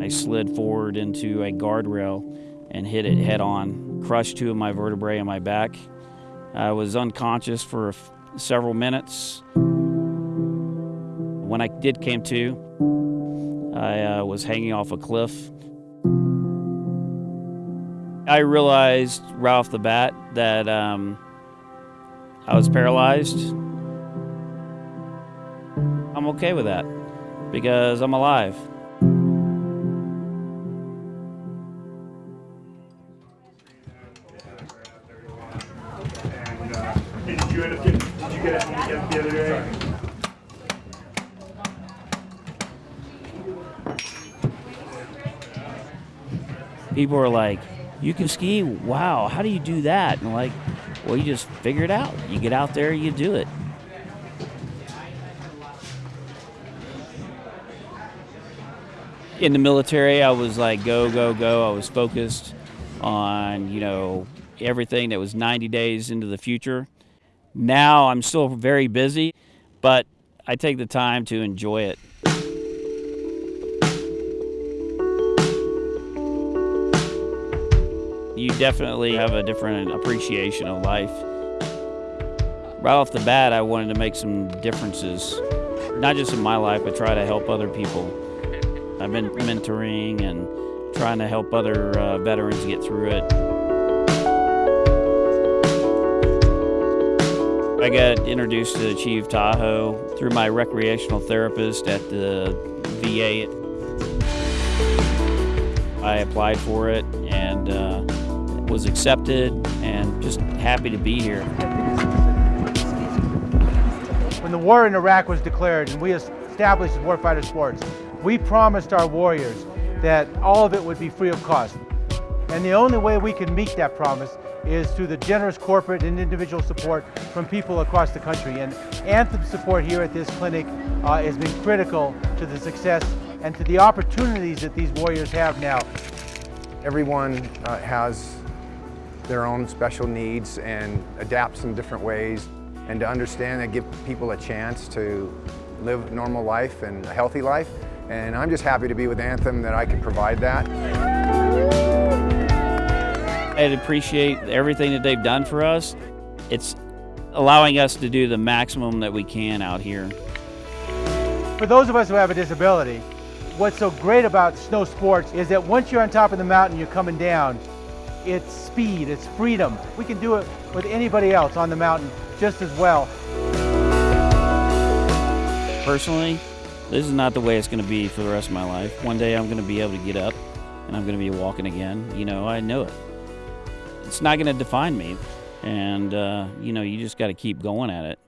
I slid forward into a guardrail and hit it head on, crushed two of my vertebrae in my back. I was unconscious for several minutes. When I did came to, I uh, was hanging off a cliff. I realized right off the bat that um, I was paralyzed. I'm okay with that because I'm alive. Did you end up getting, did you get it the other day? People are like, you can ski? Wow, how do you do that? And like, well, you just figure it out. You get out there, you do it. In the military, I was like, go, go, go. I was focused on, you know, everything that was 90 days into the future. Now I'm still very busy, but I take the time to enjoy it. You definitely have a different appreciation of life. Right off the bat, I wanted to make some differences, not just in my life, but try to help other people. I've been mentoring and trying to help other uh, veterans get through it. I got introduced to Achieve Tahoe through my recreational therapist at the VA. I applied for it and uh, was accepted and just happy to be here. When the war in Iraq was declared and we established Warfighter Sports, we promised our warriors that all of it would be free of cost. And the only way we can meet that promise is through the generous corporate and individual support from people across the country. And Anthem support here at this clinic uh, has been critical to the success and to the opportunities that these warriors have now. Everyone uh, has their own special needs and adapts in different ways. And to understand and give people a chance to live normal life and a healthy life. And I'm just happy to be with Anthem that I can provide that. I appreciate everything that they've done for us. It's allowing us to do the maximum that we can out here. For those of us who have a disability, what's so great about snow sports is that once you're on top of the mountain, you're coming down, it's speed, it's freedom. We can do it with anybody else on the mountain just as well. Personally, this is not the way it's going to be for the rest of my life. One day I'm going to be able to get up and I'm going to be walking again. You know, I know it it's not going to define me. And, uh, you know, you just got to keep going at it.